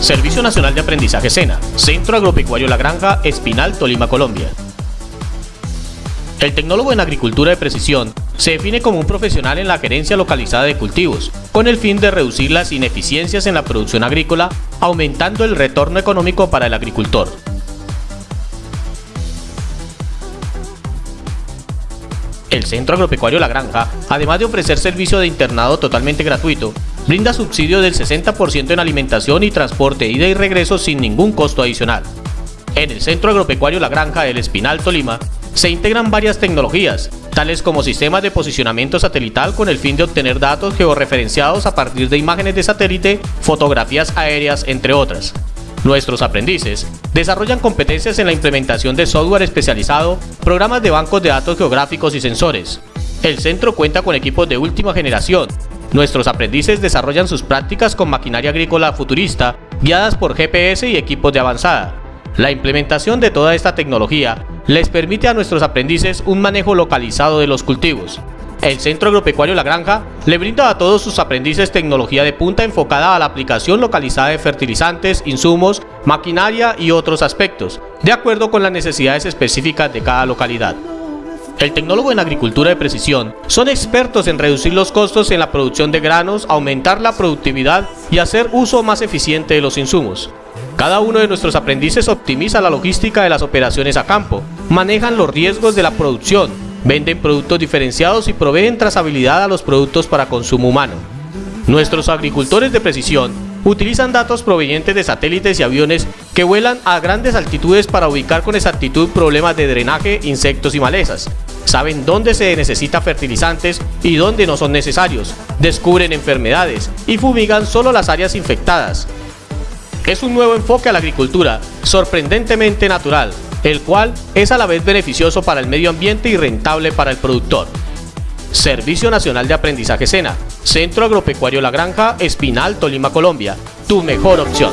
Servicio Nacional de Aprendizaje SENA, Centro Agropecuario La Granja, Espinal, Tolima, Colombia. El tecnólogo en agricultura de precisión se define como un profesional en la gerencia localizada de cultivos, con el fin de reducir las ineficiencias en la producción agrícola, aumentando el retorno económico para el agricultor. El Centro Agropecuario La Granja, además de ofrecer servicio de internado totalmente gratuito, brinda subsidio del 60% en alimentación y transporte ida y regreso sin ningún costo adicional. En el Centro Agropecuario La Granja del Espinal Tolima se integran varias tecnologías, tales como sistemas de posicionamiento satelital con el fin de obtener datos georreferenciados a partir de imágenes de satélite, fotografías aéreas, entre otras. Nuestros aprendices desarrollan competencias en la implementación de software especializado, programas de bancos de datos geográficos y sensores. El centro cuenta con equipos de última generación. Nuestros aprendices desarrollan sus prácticas con maquinaria agrícola futurista, guiadas por GPS y equipos de avanzada. La implementación de toda esta tecnología les permite a nuestros aprendices un manejo localizado de los cultivos. El Centro Agropecuario La Granja le brinda a todos sus aprendices tecnología de punta enfocada a la aplicación localizada de fertilizantes, insumos, maquinaria y otros aspectos, de acuerdo con las necesidades específicas de cada localidad. El tecnólogo en agricultura de precisión son expertos en reducir los costos en la producción de granos, aumentar la productividad y hacer uso más eficiente de los insumos. Cada uno de nuestros aprendices optimiza la logística de las operaciones a campo, manejan los riesgos de la producción, venden productos diferenciados y proveen trazabilidad a los productos para consumo humano. Nuestros agricultores de precisión utilizan datos provenientes de satélites y aviones que vuelan a grandes altitudes para ubicar con exactitud problemas de drenaje, insectos y malezas. Saben dónde se necesita fertilizantes y dónde no son necesarios, descubren enfermedades y fumigan solo las áreas infectadas, es un nuevo enfoque a la agricultura, sorprendentemente natural, el cual es a la vez beneficioso para el medio ambiente y rentable para el productor. Servicio Nacional de Aprendizaje SENA, Centro Agropecuario La Granja, Espinal, Tolima, Colombia. Tu mejor opción.